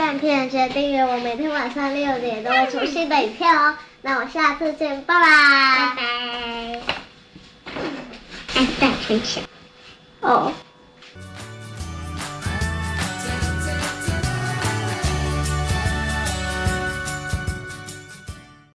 片片，记得订阅我，每天晚上六点都会出新的影片哦。那我下次见，拜拜。拜拜。爱在分享。哦。